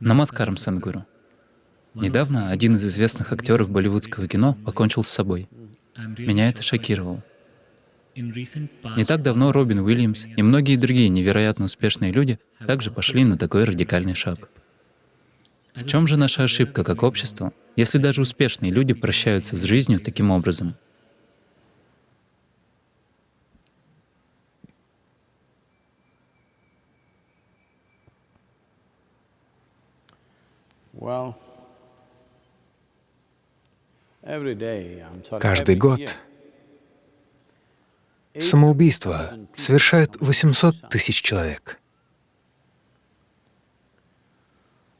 Намаскарам, Садхгуру. Недавно один из известных актеров болливудского кино покончил с собой. Меня это шокировало. Не так давно Робин Уильямс и многие другие невероятно успешные люди также пошли на такой радикальный шаг. В чем же наша ошибка как общество, если даже успешные люди прощаются с жизнью таким образом? Каждый год самоубийство совершают 800 тысяч человек.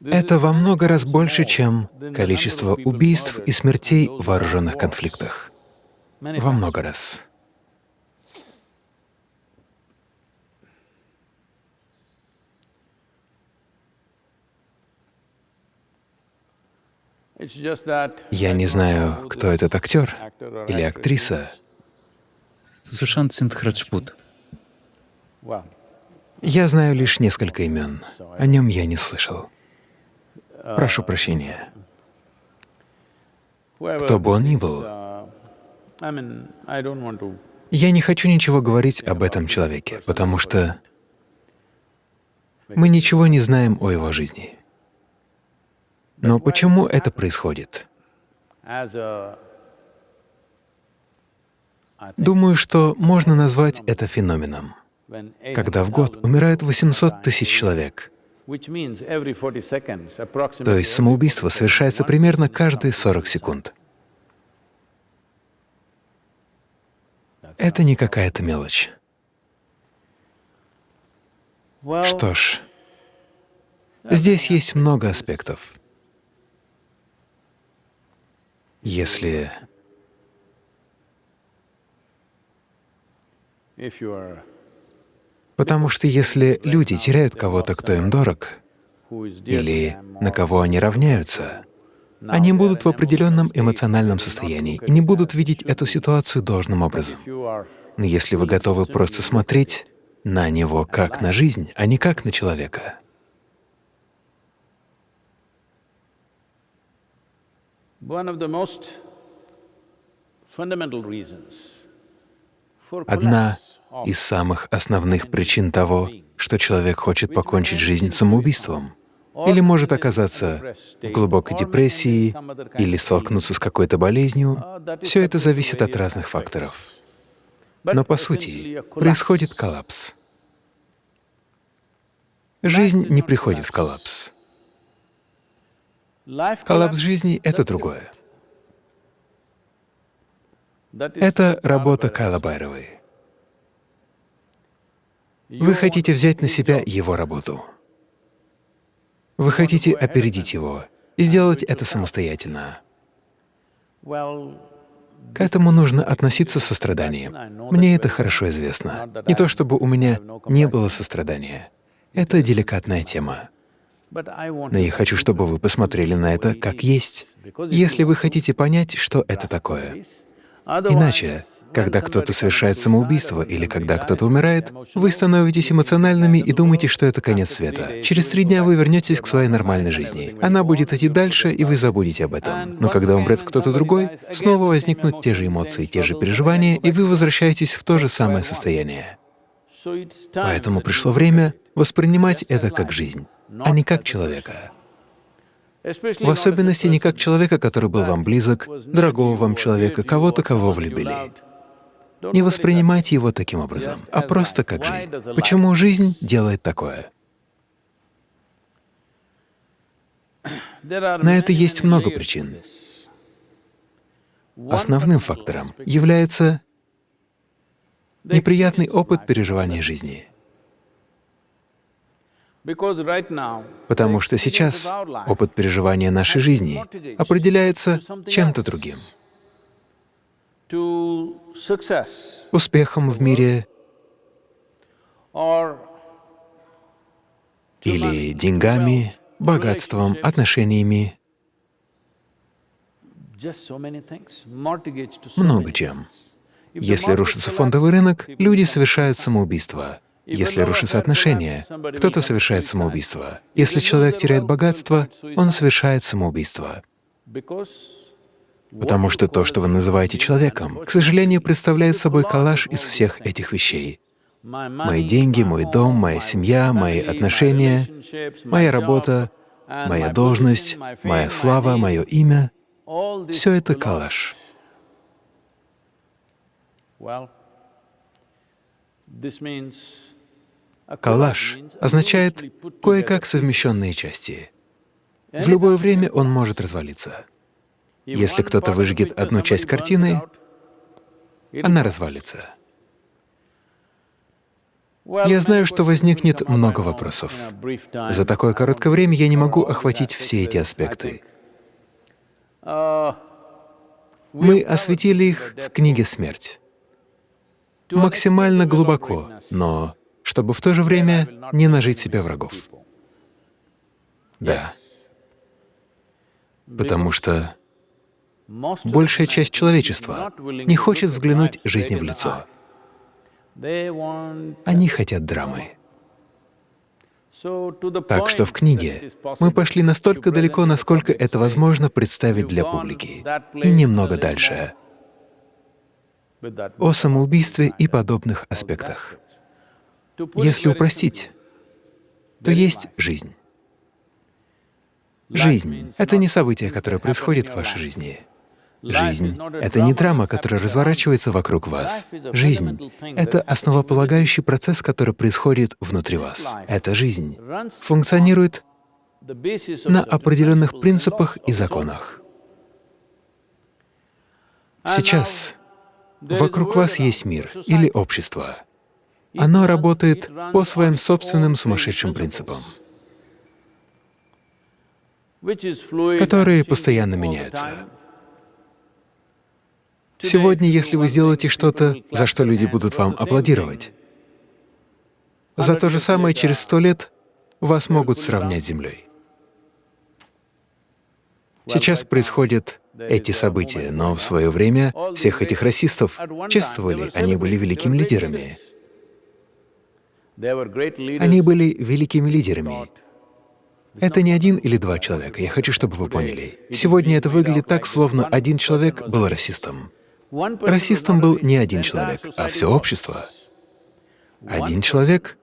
Это во много раз больше, чем количество убийств и смертей в вооруженных конфликтах. Во много раз. Я не знаю, кто этот актер или актриса. Сушант Синдхраджпут. Я знаю лишь несколько имен. О нем я не слышал. Прошу прощения. Кто бы он ни был, я не хочу ничего говорить об этом человеке, потому что мы ничего не знаем о его жизни. Но почему это происходит? Думаю, что можно назвать это феноменом, когда в год умирает 800 тысяч человек. То есть самоубийство совершается примерно каждые 40 секунд. Это не какая-то мелочь. Что ж, здесь есть много аспектов. Если Потому что если люди теряют кого-то, кто им дорог, или на кого они равняются, они будут в определенном эмоциональном состоянии и не будут видеть эту ситуацию должным образом. Но если вы готовы просто смотреть на него как на жизнь, а не как на человека, Одна из самых основных причин того, что человек хочет покончить жизнь самоубийством, или может оказаться в глубокой депрессии, или столкнуться с какой-то болезнью, все это зависит от разных факторов. Но по сути происходит коллапс. Жизнь не приходит в коллапс. Коллапс жизни — это другое. Это работа Кайла Байровой. Вы хотите взять на себя его работу. Вы хотите опередить его и сделать это самостоятельно. К этому нужно относиться со состраданием. Мне это хорошо известно. Не то чтобы у меня не было сострадания. Это деликатная тема. Но я хочу, чтобы вы посмотрели на это как есть, если вы хотите понять, что это такое. Иначе, когда кто-то совершает самоубийство или когда кто-то умирает, вы становитесь эмоциональными и думаете, что это конец света. Через три дня вы вернетесь к своей нормальной жизни. Она будет идти дальше, и вы забудете об этом. Но когда умрет кто-то другой, снова возникнут те же эмоции, те же переживания, и вы возвращаетесь в то же самое состояние. Поэтому пришло время воспринимать это как жизнь, а не как человека. В особенности не как человека, который был вам близок, дорогого вам человека, кого-то, кого влюбили. Не воспринимайте его таким образом, а просто как жизнь. Почему жизнь делает такое? На это есть много причин. Основным фактором является неприятный опыт переживания жизни. Потому что сейчас опыт переживания нашей жизни определяется чем-то другим. Успехом в мире или деньгами, богатством, отношениями, много чем. Если рушится фондовый рынок, люди совершают самоубийство. Если рушатся отношения, кто-то совершает самоубийство. Если человек теряет богатство, он совершает самоубийство. Потому что то, что вы называете человеком, к сожалению, представляет собой коллаж из всех этих вещей. Мои деньги, мой дом, моя семья, мои отношения, моя работа, моя должность, моя слава, мое имя — все это коллаж. Коллаж означает кое-как совмещенные части. В любое время он может развалиться. Если кто-то выжгет одну часть картины, она развалится. Я знаю, что возникнет много вопросов. За такое короткое время я не могу охватить все эти аспекты. Мы осветили их в книге «Смерть» максимально глубоко, но чтобы в то же время не нажить себе врагов. Да. Потому что большая часть человечества не хочет взглянуть жизни в лицо. Они хотят драмы. Так что в книге мы пошли настолько далеко, насколько это возможно представить для публики, и немного дальше о самоубийстве и подобных аспектах. Если упростить, то есть жизнь. Жизнь — это не событие, которое происходит в вашей жизни. Жизнь — это не драма, которая разворачивается вокруг вас. Жизнь — это основополагающий процесс, который происходит внутри вас. Эта жизнь функционирует на определенных принципах и законах. Сейчас вокруг вас есть мир или общество. Оно работает по своим собственным сумасшедшим принципам, которые постоянно меняются. Сегодня, если вы сделаете что-то, за что люди будут вам аплодировать, за то же самое через сто лет вас могут сравнять с землей. Сейчас происходят эти события, но в свое время всех этих расистов чествовали, они были великими лидерами. Они были великими лидерами. Это не один или два человека, я хочу, чтобы вы поняли. Сегодня это выглядит так, словно один человек был расистом. Расистом был не один человек, а все общество. Один человек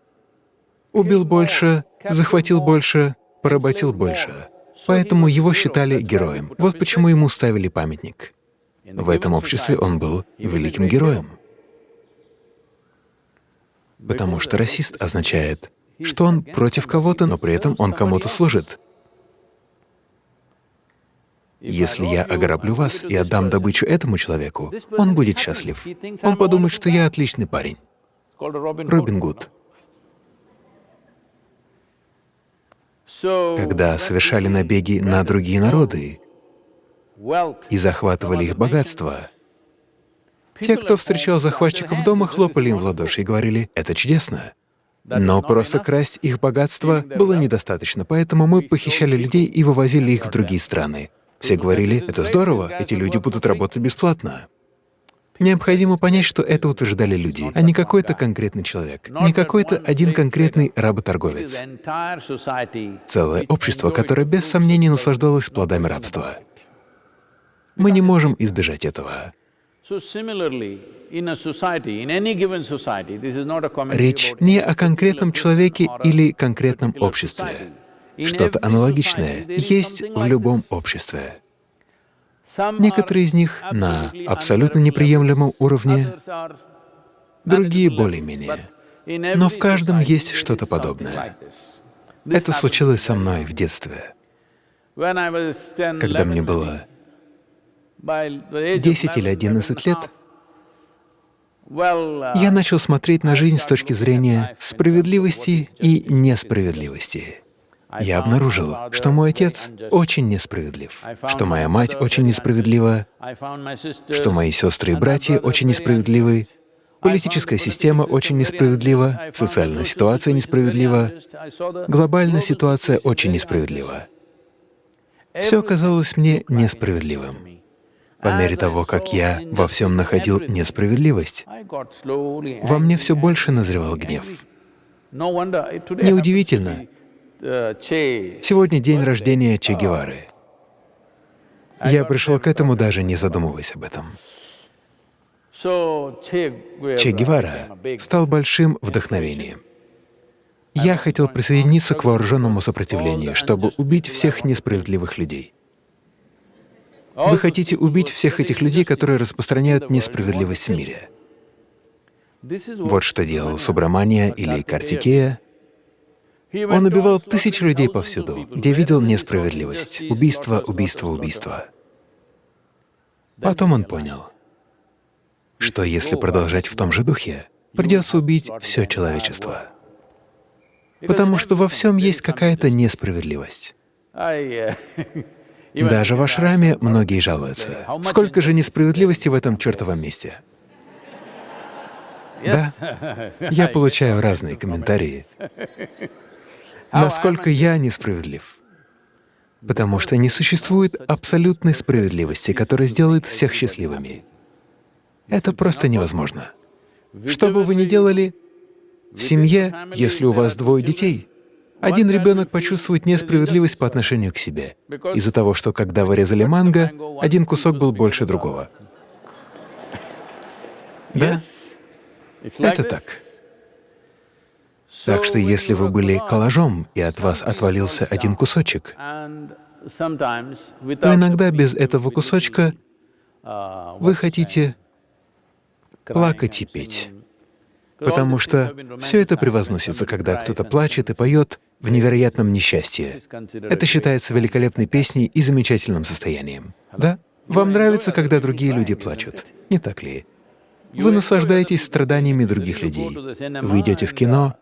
убил больше, захватил больше, поработил больше. Поэтому его считали героем. Вот почему ему ставили памятник. В этом обществе он был великим героем. Потому что расист означает, что он против кого-то, но при этом он кому-то служит. Если я ограблю вас и отдам добычу этому человеку, он будет счастлив. Он подумает, что я отличный парень. Робин Гуд. Когда совершали набеги на другие народы и захватывали их богатство, те, кто встречал захватчиков дома, хлопали им в ладоши и говорили, «Это чудесно». Но просто красть их богатство было недостаточно, поэтому мы похищали людей и вывозили их в другие страны. Все говорили, это здорово, эти люди будут работать бесплатно. Необходимо понять, что это утверждали люди, а не какой-то конкретный человек, не какой-то один конкретный работорговец. Целое общество, которое без сомнения наслаждалось плодами рабства. Мы не можем избежать этого. Речь не о конкретном человеке или конкретном обществе. Что-то аналогичное есть в любом обществе. Некоторые из них на абсолютно неприемлемом уровне, другие более-менее. Но в каждом есть что-то подобное. Это случилось со мной в детстве. Когда мне было 10 или 11 лет, я начал смотреть на жизнь с точки зрения справедливости и несправедливости я обнаружил, что мой отец очень несправедлив, что моя мать очень несправедлива, что мои сестры и братья очень несправедливы, политическая система очень несправедлива, социальная ситуация несправедлива, глобальная ситуация очень несправедлива. Все казалось мне несправедливым. По мере того, как я во всем находил несправедливость, во мне все больше назревал гнев. Неудивительно, сегодня день рождения Че Гевары. Я пришел к этому, даже не задумываясь об этом. Че Гевара стал большим вдохновением. Я хотел присоединиться к вооруженному сопротивлению, чтобы убить всех несправедливых людей. Вы хотите убить всех этих людей, которые распространяют несправедливость в мире. Вот что делал Субрамания или Картикея. Он убивал тысячи людей повсюду, где видел несправедливость. Убийство, убийство, убийство. Потом он понял, что если продолжать в том же духе, придется убить все человечество. Потому что во всем есть какая-то несправедливость. Даже в ашраме многие жалуются. Сколько же несправедливости в этом чертовом месте? Да, я получаю разные комментарии. Насколько я несправедлив? Потому что не существует абсолютной справедливости, которая сделает всех счастливыми. Это просто невозможно. Что бы вы ни делали, в семье, если у вас двое детей, один ребенок почувствует несправедливость по отношению к себе из-за того, что когда вы резали манго, один кусок был больше другого. Да, это так. Так что если вы были коллажом, и от вас отвалился один кусочек, то иногда без этого кусочка вы хотите плакать и петь, потому что все это превозносится, когда кто-то плачет и поет в невероятном несчастье. Это считается великолепной песней и замечательным состоянием. Да? Вам нравится, когда другие люди плачут, не так ли? Вы наслаждаетесь страданиями других людей. Вы идете в кино,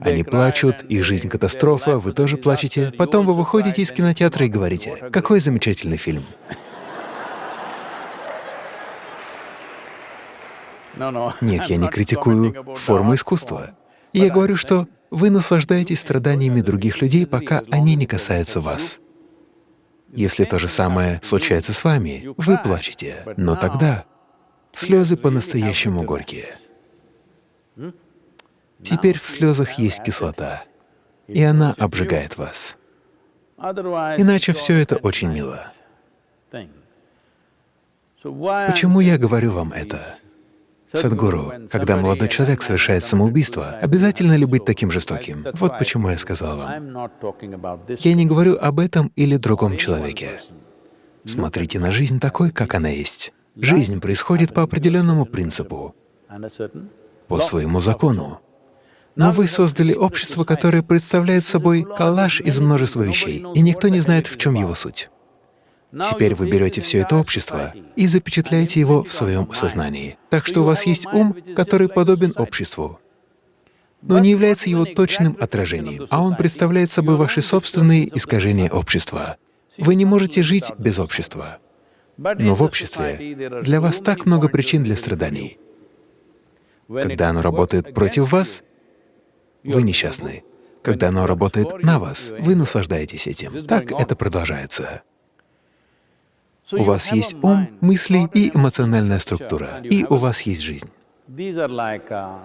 они плачут, их жизнь — катастрофа, вы тоже плачете. Потом вы выходите из кинотеатра и говорите, «Какой замечательный фильм!» Нет, я не критикую форму искусства. Я говорю, что вы наслаждаетесь страданиями других людей, пока они не касаются вас. Если то же самое случается с вами, вы плачете, но тогда слезы по-настоящему горькие. Теперь в слезах есть кислота, и она обжигает вас. Иначе все это очень мило. Почему я говорю вам это? Садгуру, когда молодой человек совершает самоубийство, обязательно ли быть таким жестоким? Вот почему я сказал вам. Я не говорю об этом или другом человеке. Смотрите на жизнь такой, как она есть. Жизнь происходит по определенному принципу, по своему закону. Но вы создали общество, которое представляет собой коллаж из множества вещей, и никто не знает, в чем его суть. Теперь вы берете все это общество и запечатляете его в своем сознании. Так что у вас есть ум, который подобен обществу, но не является его точным отражением, а он представляет собой ваши собственные искажения общества. Вы не можете жить без общества. Но в обществе для вас так много причин для страданий. Когда оно работает против вас, вы несчастны. Когда оно работает на вас, вы наслаждаетесь этим. Так это продолжается. У вас есть ум, мысли и эмоциональная структура, и у вас есть жизнь. В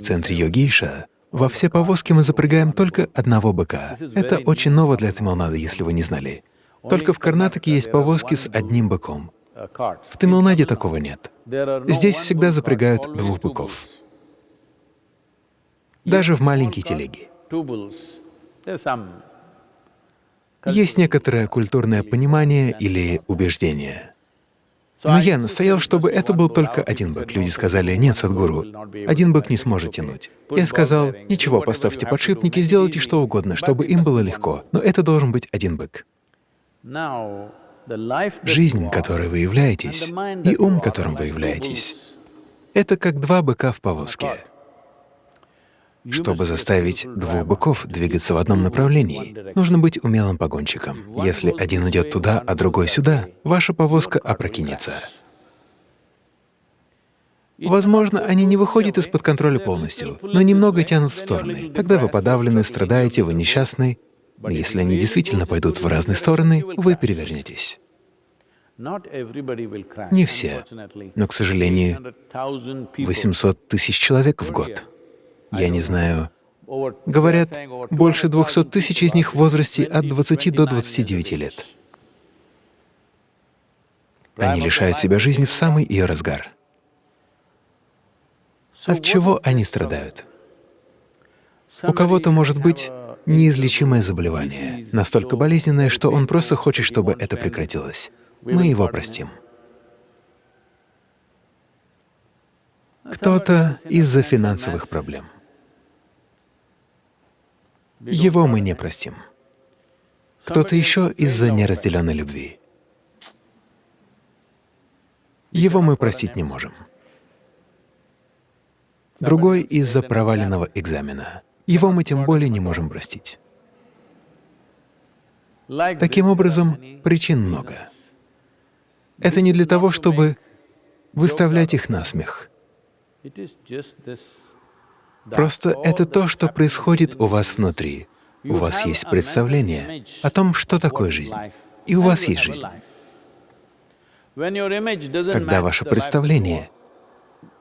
центре йогиша во все повозки мы запрягаем только одного быка. Это очень ново для Тамилнада, если вы не знали. Только в Карнатаке есть повозки с одним быком. В Тамилнаде такого нет. Здесь всегда запрягают двух быков даже в маленькие телеги. Есть некоторое культурное понимание или убеждение. Но я настоял, чтобы это был только один бык. Люди сказали, нет, Садгуру, один бык не сможет тянуть. Я сказал, ничего, поставьте подшипники, сделайте что угодно, чтобы им было легко, но это должен быть один бык. Жизнь, которой вы являетесь, и ум, которым вы являетесь, это как два быка в повозке. Чтобы заставить двух быков двигаться в одном направлении, нужно быть умелым погонщиком. Если один идет туда, а другой сюда, ваша повозка опрокинется. Возможно, они не выходят из-под контроля полностью, но немного тянут в стороны. Тогда вы подавлены, страдаете, вы несчастны. Но если они действительно пойдут в разные стороны, вы перевернетесь. Не все, но, к сожалению, 800 тысяч человек в год. Я не знаю, говорят, больше 200 тысяч из них в возрасте от 20 до 29 лет. Они лишают себя жизни в самый ее разгар. От чего они страдают? У кого-то может быть неизлечимое заболевание, настолько болезненное, что он просто хочет, чтобы это прекратилось. Мы его простим. Кто-то из-за финансовых проблем. Его мы не простим. Кто-то еще из-за неразделенной любви. Его мы простить не можем. Другой — из-за проваленного экзамена. Его мы тем более не можем простить. Таким образом, причин много. Это не для того, чтобы выставлять их на смех. Просто это то, что происходит у вас внутри. У вас есть представление о том, что такое жизнь, и у вас есть жизнь. Когда ваше представление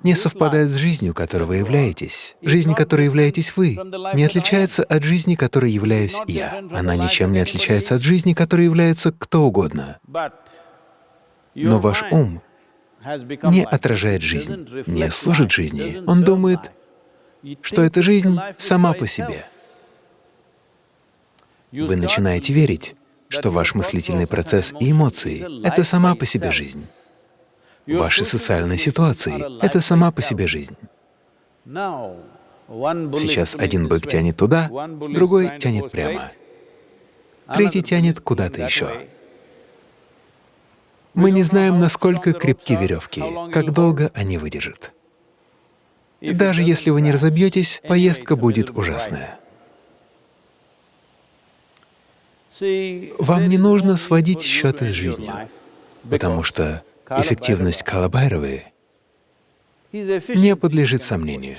не совпадает с жизнью, которой вы являетесь, жизнь, которой являетесь вы, не отличается от жизни, которой являюсь я. Она ничем не отличается от жизни, которой является кто угодно. Но ваш ум не отражает жизнь, не служит жизни. Он думает, что эта жизнь сама по себе. Вы начинаете верить, что ваш мыслительный процесс и эмоции — это сама по себе жизнь. Ваши социальные ситуации — это сама по себе жизнь. Сейчас один бык тянет туда, другой тянет прямо, третий тянет куда-то еще. Мы не знаем, насколько крепки веревки, как долго они выдержат. Даже если вы не разобьетесь, поездка будет ужасная. Вам не нужно сводить счеты с жизнью, потому что эффективность Калабайровой не подлежит сомнению.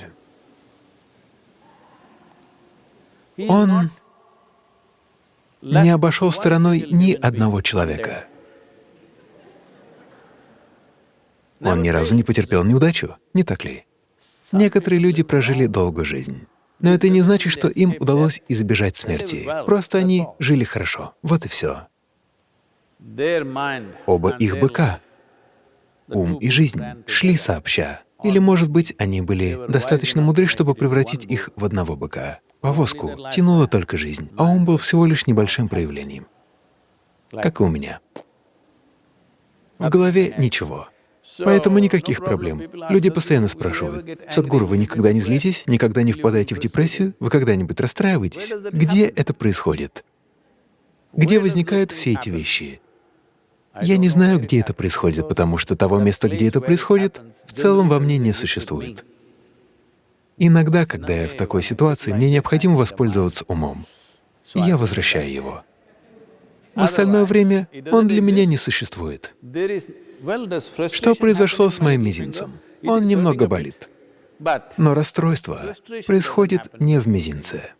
Он не обошел стороной ни одного человека. Он ни разу не потерпел неудачу, не так ли? Некоторые люди прожили долгую жизнь. Но это не значит, что им удалось избежать смерти. Просто они жили хорошо. Вот и все. Оба их быка, ум и жизнь, шли сообща. Или, может быть, они были достаточно мудры, чтобы превратить их в одного быка. Повозку тянула только жизнь, а ум был всего лишь небольшим проявлением. Как и у меня. В голове ничего. Поэтому никаких проблем. Люди постоянно спрашивают, «Садгуру, вы никогда не злитесь, никогда не впадаете в депрессию, вы когда-нибудь расстраиваетесь?» Где это происходит? Где возникают все эти вещи? Я не знаю, где это происходит, потому что того места, где это происходит, в целом во мне не существует. Иногда, когда я в такой ситуации, мне необходимо воспользоваться умом, и я возвращаю его. В остальное время он для меня не существует. Что произошло с моим мизинцем? Он немного болит. Но расстройство происходит не в мизинце.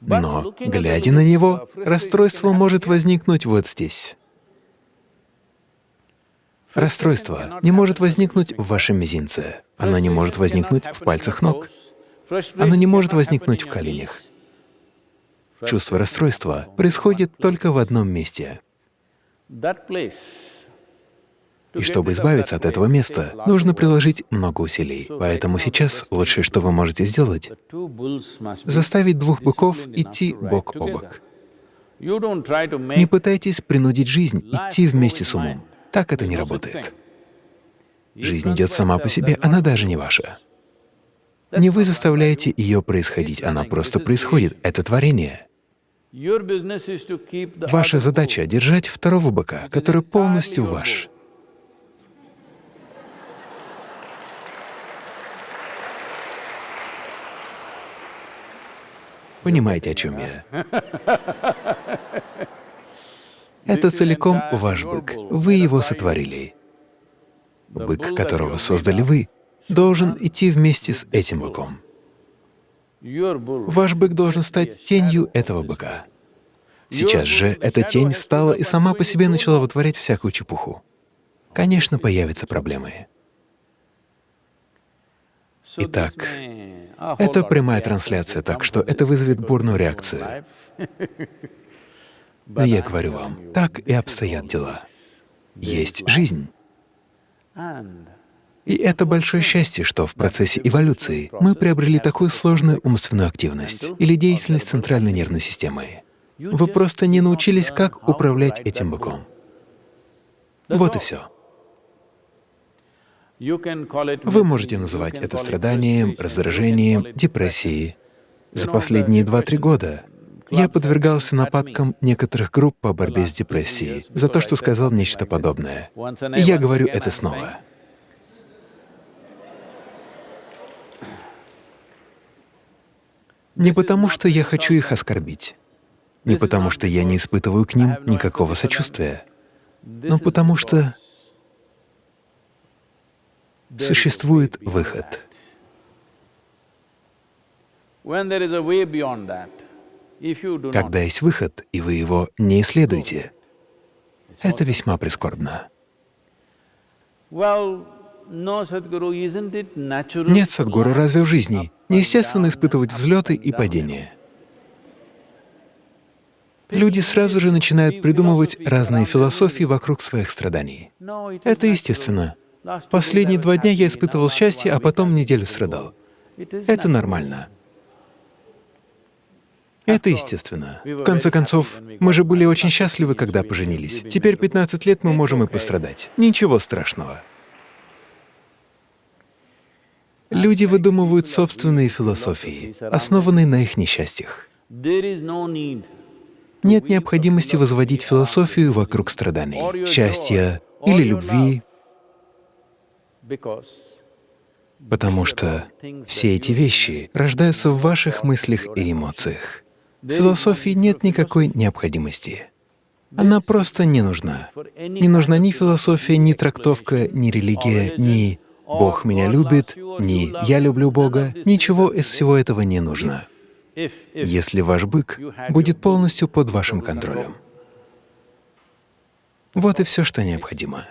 Но, глядя на него, расстройство может возникнуть вот здесь. Расстройство не может возникнуть в вашем мизинце, оно не может возникнуть в пальцах ног, оно не может возникнуть в коленях. Чувство расстройства происходит только в одном месте. И чтобы избавиться от этого места, нужно приложить много усилий. Поэтому сейчас лучшее, что вы можете сделать, заставить двух быков идти бок о бок. Не пытайтесь принудить жизнь идти вместе с умом. Так это не работает. Жизнь идет сама по себе, она даже не ваша. Не вы заставляете ее происходить, она просто происходит, это творение. Ваша задача — держать второго быка, который полностью ваш. Понимаете, о чем я? Это целиком ваш бык. Вы его сотворили. Бык, которого создали вы, должен идти вместе с этим быком. Ваш бык должен стать тенью этого быка. Сейчас же эта тень встала и сама по себе начала вытворять всякую чепуху. конечно, появятся проблемы. Итак, это прямая трансляция, так что это вызовет бурную реакцию. Но я говорю вам, так и обстоят дела. Есть жизнь. И это большое счастье, что в процессе эволюции мы приобрели такую сложную умственную активность или деятельность центральной нервной системы. Вы просто не научились, как управлять этим быком. Вот и все. Вы можете называть это страданием, раздражением, депрессией. За последние два-три года я подвергался нападкам некоторых групп по борьбе с депрессией за то, что сказал нечто подобное. И я говорю это снова. Не потому, что я хочу их оскорбить, не потому, что я не испытываю к ним никакого сочувствия, но потому что существует выход. Когда есть выход, и вы его не исследуете, это весьма прискорбно. Нет, Садгуру, разве в жизни неестественно испытывать взлеты и падения? Люди сразу же начинают придумывать разные философии вокруг своих страданий. Это естественно. Последние два дня я испытывал счастье, а потом неделю страдал. Это нормально. Это естественно. В конце концов, мы же были очень счастливы, когда поженились. Теперь 15 лет мы можем и пострадать. Ничего страшного. Люди выдумывают собственные философии, основанные на их несчастьях. Нет необходимости возводить философию вокруг страданий, счастья или любви, потому что все эти вещи рождаются в ваших мыслях и эмоциях. В философии нет никакой необходимости. Она просто не нужна. Не нужна ни философия, ни трактовка, ни религия, ни «Бог меня любит», ни «Я люблю Бога». Ничего из всего этого не нужно, если ваш бык будет полностью под вашим контролем. Вот и все, что необходимо.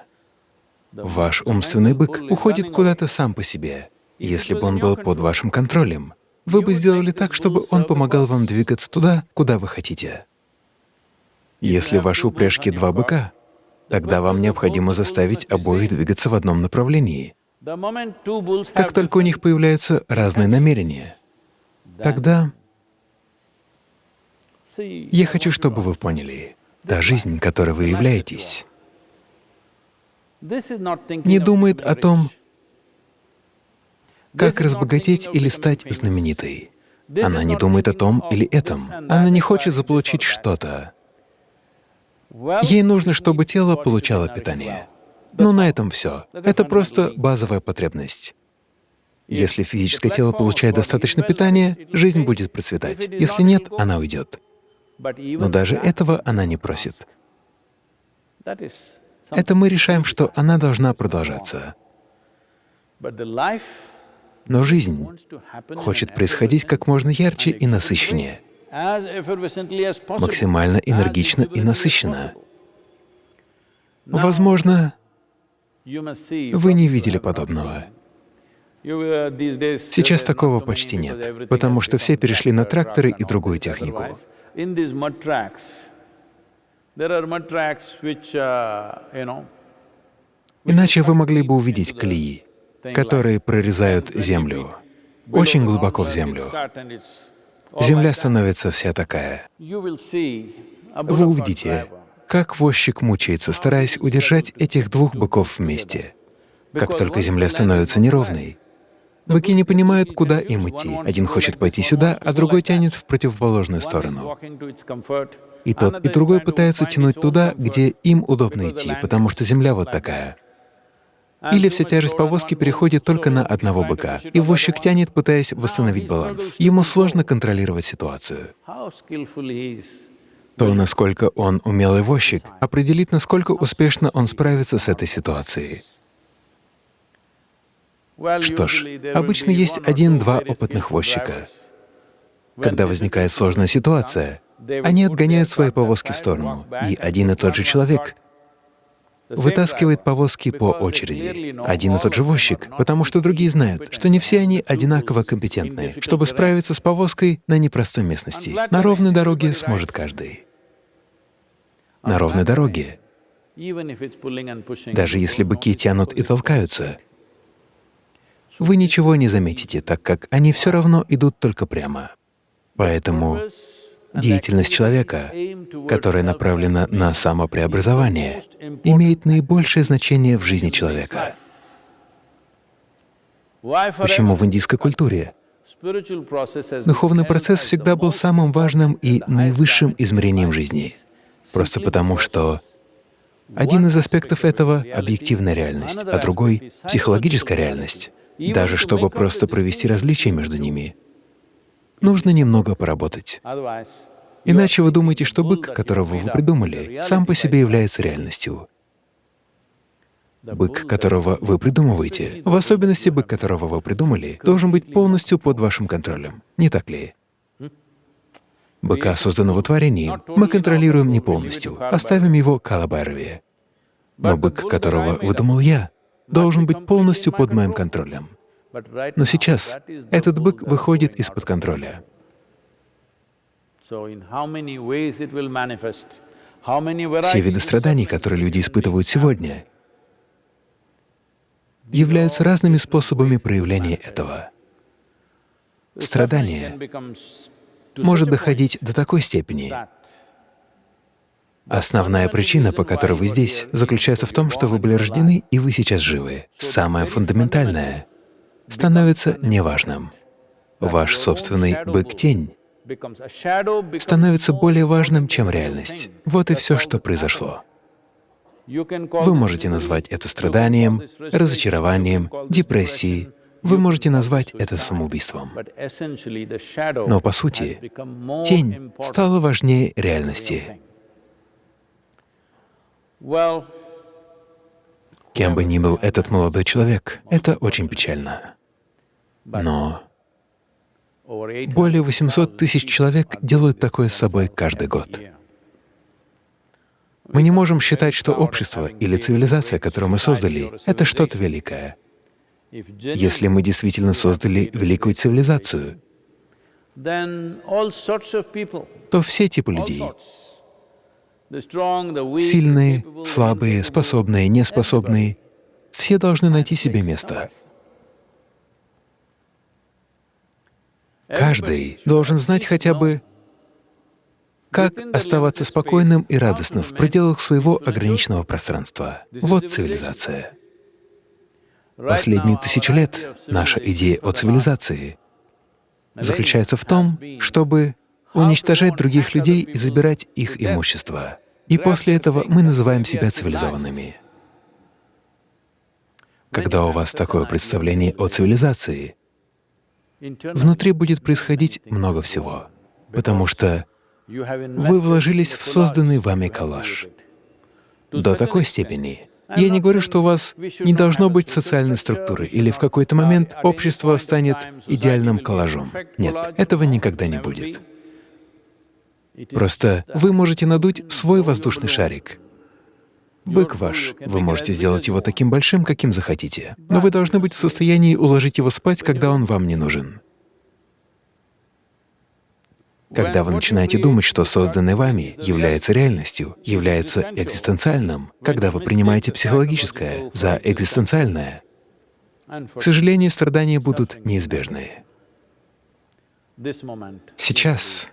Ваш умственный бык уходит куда-то сам по себе. Если бы он был под вашим контролем, вы бы сделали так, чтобы он помогал вам двигаться туда, куда вы хотите. Если в вашей упряжке два быка, тогда вам необходимо заставить обоих двигаться в одном направлении. Как только у них появляются разные намерения, тогда я хочу, чтобы вы поняли, та жизнь, которой вы являетесь, не думает о том, как разбогатеть или стать знаменитой. Она не думает о том или этом. Она не хочет заполучить что-то. Ей нужно, чтобы тело получало питание. Но на этом все. Это просто базовая потребность. Если физическое тело получает достаточно питания, жизнь будет процветать. Если нет, она уйдет. Но даже этого она не просит. Это мы решаем, что она должна продолжаться. Но жизнь хочет происходить как можно ярче и насыщеннее, максимально энергично и насыщенно. Возможно, вы не видели подобного. Сейчас такого почти нет, потому что все перешли на тракторы и другую технику. Иначе вы могли бы увидеть колеи которые прорезают землю, очень глубоко в землю. Земля становится вся такая. Вы увидите, как возчик мучается, стараясь удержать этих двух быков вместе. Как только земля становится неровной, быки не понимают, куда им идти. Один хочет пойти сюда, а другой тянет в противоположную сторону. И тот, и другой пытаются тянуть туда, где им удобно идти, потому что земля вот такая. Или вся тяжесть повозки переходит только на одного быка, и возчик тянет, пытаясь восстановить баланс. Ему сложно контролировать ситуацию. То, насколько он умелый возчик, определит, насколько успешно он справится с этой ситуацией. Что ж, обычно есть один-два опытных возчика. Когда возникает сложная ситуация, они отгоняют свои повозки в сторону, и один и тот же человек вытаскивает повозки по очереди. Один и тот же возчик, потому что другие знают, что не все они одинаково компетентны, чтобы справиться с повозкой на непростой местности. На ровной дороге сможет каждый. На ровной дороге, даже если быки тянут и толкаются, вы ничего не заметите, так как они все равно идут только прямо. Поэтому деятельность человека, которая направлена на самопреобразование, имеет наибольшее значение в жизни человека. Почему в индийской культуре духовный процесс всегда был самым важным и наивысшим измерением жизни? Просто потому, что один из аспектов этого — объективная реальность, а другой — психологическая реальность. Даже чтобы просто провести различия между ними, нужно немного поработать. Иначе вы думаете, что бык, которого вы придумали, сам по себе является реальностью. Бык, которого вы придумываете, в особенности бык, которого вы придумали, должен быть полностью под вашим контролем, не так ли? Быка, созданного в творении, мы контролируем не полностью, оставим его Калабайрове. Но бык, которого выдумал я, должен быть полностью под моим контролем. Но сейчас этот бык выходит из-под контроля. Все виды страданий, которые люди испытывают сегодня, являются разными способами проявления этого. Страдание может доходить до такой степени. Основная причина, по которой вы здесь, заключается в том, что вы были рождены и вы сейчас живы. Самое фундаментальное становится неважным. Ваш собственный бык-тень становится более важным, чем реальность. Вот и все, что произошло. Вы можете назвать это страданием, разочарованием, депрессией, вы можете назвать это самоубийством. Но по сути, тень стала важнее реальности. Кем бы ни был этот молодой человек, это очень печально. Но более 800 тысяч человек делают такое с собой каждый год. Мы не можем считать, что общество или цивилизация, которую мы создали, — это что-то великое. Если мы действительно создали великую цивилизацию, то все типы людей — сильные, слабые, способные, неспособные — все должны найти себе место. Каждый должен знать хотя бы, как оставаться спокойным и радостным в пределах своего ограниченного пространства. Вот цивилизация. Последние тысячи лет наша идея о цивилизации заключается в том, чтобы уничтожать других людей и забирать их имущество. И после этого мы называем себя цивилизованными. Когда у вас такое представление о цивилизации, внутри будет происходить много всего, потому что вы вложились в созданный вами коллаж до такой степени, я не говорю, что у вас не должно быть социальной структуры, или в какой-то момент общество станет идеальным коллажом. Нет, этого никогда не будет. Просто вы можете надуть свой воздушный шарик. Бык ваш, вы можете сделать его таким большим, каким захотите, но вы должны быть в состоянии уложить его спать, когда он вам не нужен. Когда вы начинаете думать, что созданное вами является реальностью, является экзистенциальным, когда вы принимаете психологическое за экзистенциальное, к сожалению, страдания будут неизбежны. Сейчас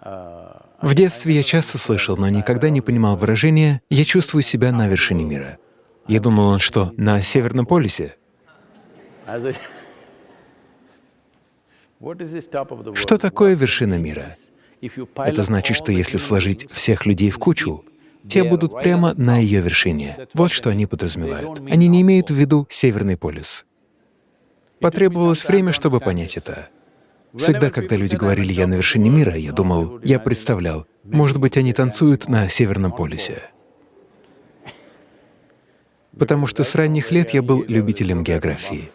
В детстве я часто слышал, но никогда не понимал выражения «я чувствую себя на вершине мира». Я думал, он что, на Северном полюсе? Что такое вершина мира? Это значит, что если сложить всех людей в кучу, те будут прямо на ее вершине. Вот что они подразумевают. Они не имеют в виду Северный полюс. Потребовалось время, чтобы понять это. Всегда, когда люди говорили «я на вершине мира», я думал, я представлял, может быть, они танцуют на Северном полюсе. Потому что с ранних лет я был любителем географии.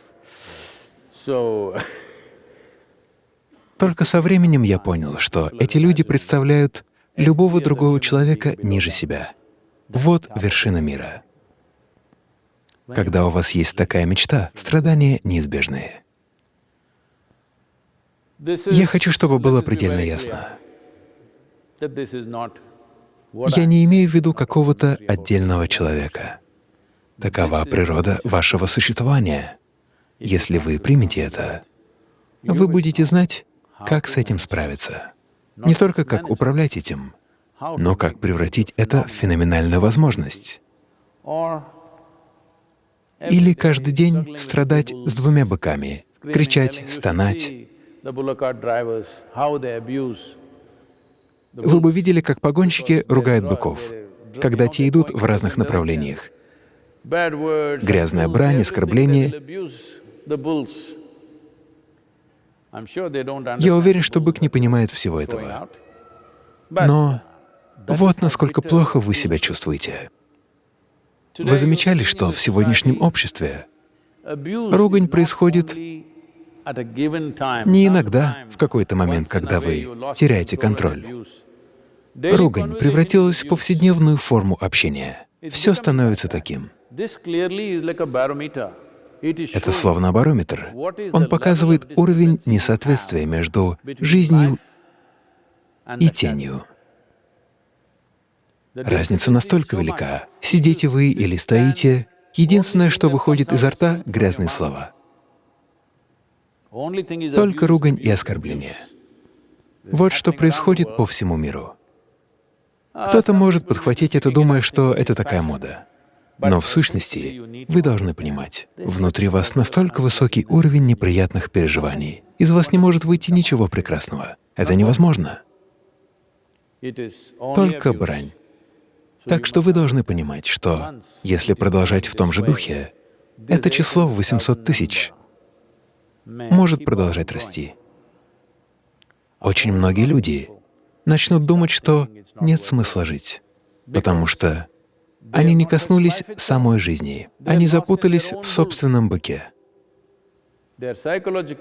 Только со временем я понял, что эти люди представляют любого другого человека ниже себя. Вот вершина мира. Когда у вас есть такая мечта, страдания неизбежны. Я хочу, чтобы было предельно ясно. Я не имею в виду какого-то отдельного человека. Такова природа вашего существования. Если вы примете это, вы будете знать, как с этим справиться. Не только как управлять этим, но как превратить это в феноменальную возможность. Или каждый день страдать с двумя быками, кричать, стонать. Вы бы видели, как погонщики ругают быков, когда те идут в разных направлениях. Грязная брань, оскорбление. Я уверен, что бык не понимает всего этого. Но вот насколько плохо вы себя чувствуете. Вы замечали, что в сегодняшнем обществе ругань происходит не иногда, в какой-то момент, когда вы теряете контроль. Ругань превратилась в повседневную форму общения. Все становится таким. Это словно барометр. Он показывает уровень несоответствия между жизнью и тенью. Разница настолько велика. Сидите вы или стоите, единственное, что выходит изо рта — грязные слова. Только ругань и оскорбление. Вот что происходит по всему миру. Кто-то может подхватить это, думая, что это такая мода. Но в сущности вы должны понимать, внутри вас настолько высокий уровень неприятных переживаний. Из вас не может выйти ничего прекрасного. Это невозможно. Только брань. Так что вы должны понимать, что если продолжать в том же духе, это число в 800 тысяч может продолжать расти. Очень многие люди начнут думать, что нет смысла жить, потому что они не коснулись самой жизни, они запутались в собственном быке.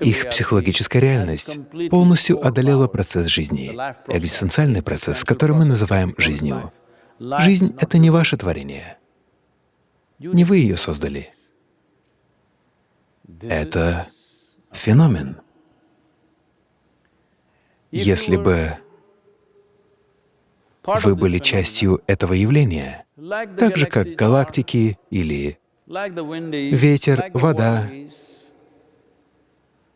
Их психологическая реальность полностью одолела процесс жизни, экзистенциальный процесс, который мы называем жизнью. Жизнь — это не ваше творение. Не вы ее создали. Это феномен. Если бы вы были частью этого явления, так же, как галактики или ветер, вода,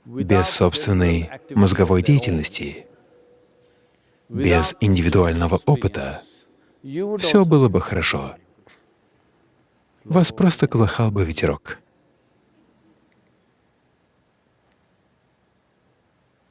без собственной мозговой деятельности, без индивидуального опыта, все было бы хорошо. Вас просто колыхал бы ветерок.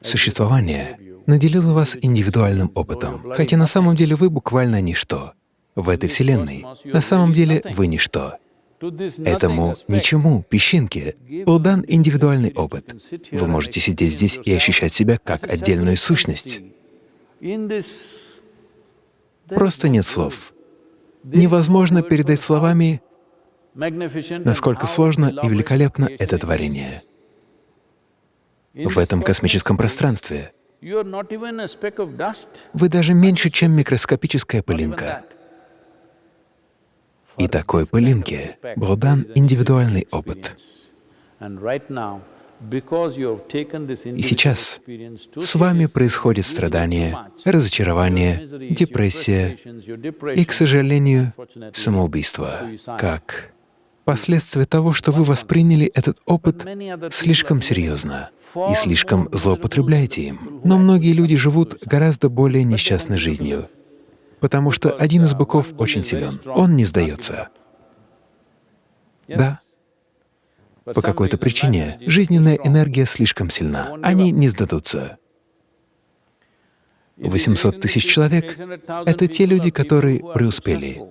Существование наделило вас индивидуальным опытом, хотя на самом деле вы буквально ничто. В этой Вселенной на самом деле вы ничто. Этому ничему, песчинке, был дан индивидуальный опыт. Вы можете сидеть здесь и ощущать себя как отдельную сущность. Просто нет слов. Невозможно передать словами, насколько сложно и великолепно это творение. В этом космическом пространстве. Вы даже меньше, чем микроскопическая пылинка. И такой пылинке был дан индивидуальный опыт. И сейчас с вами происходит страдание, разочарование, депрессия и, к сожалению, самоубийство, как последствия того, что вы восприняли этот опыт слишком серьезно и слишком злоупотребляете им. Но многие люди живут гораздо более несчастной жизнью, потому что один из быков очень силен, он не сдается. Да, по какой-то причине жизненная энергия слишком сильна, они не сдадутся. 800 тысяч человек — это те люди, которые преуспели.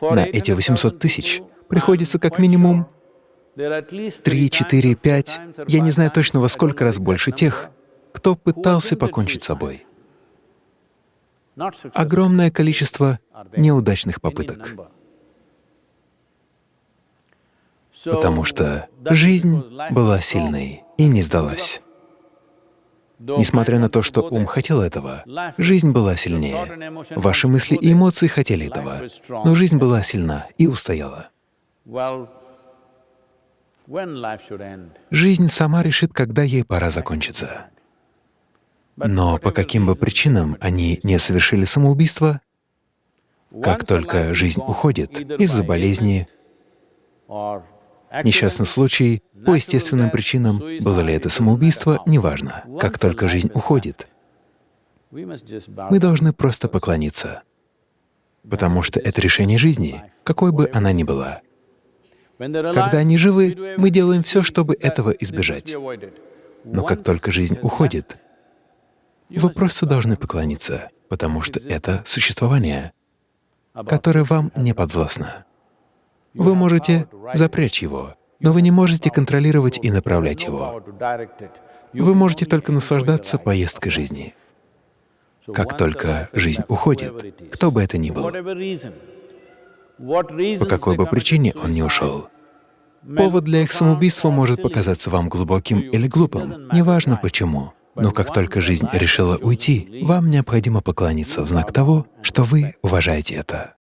На эти 800 тысяч приходится как минимум 3, 4, 5, я не знаю точно во сколько раз больше тех, кто пытался покончить с собой. Огромное количество неудачных попыток. потому что жизнь была сильной и не сдалась. Несмотря на то, что ум хотел этого, жизнь была сильнее. Ваши мысли и эмоции хотели этого, но жизнь была сильна и устояла. Жизнь сама решит, когда ей пора закончиться. Но по каким бы причинам они не совершили самоубийство, как только жизнь уходит из-за болезни, несчастный случай, по естественным причинам, было ли это самоубийство, неважно. Как только жизнь уходит, мы должны просто поклониться, потому что это решение жизни, какой бы она ни была. Когда они живы, мы делаем все, чтобы этого избежать. Но как только жизнь уходит, вы просто должны поклониться, потому что это существование, которое вам не подвластно. Вы можете запрячь его, но вы не можете контролировать и направлять его. Вы можете только наслаждаться поездкой жизни. Как только жизнь уходит, кто бы это ни был, по какой бы причине он не ушел, повод для их самоубийства может показаться вам глубоким или глупым, неважно почему. Но как только жизнь решила уйти, вам необходимо поклониться в знак того, что вы уважаете это.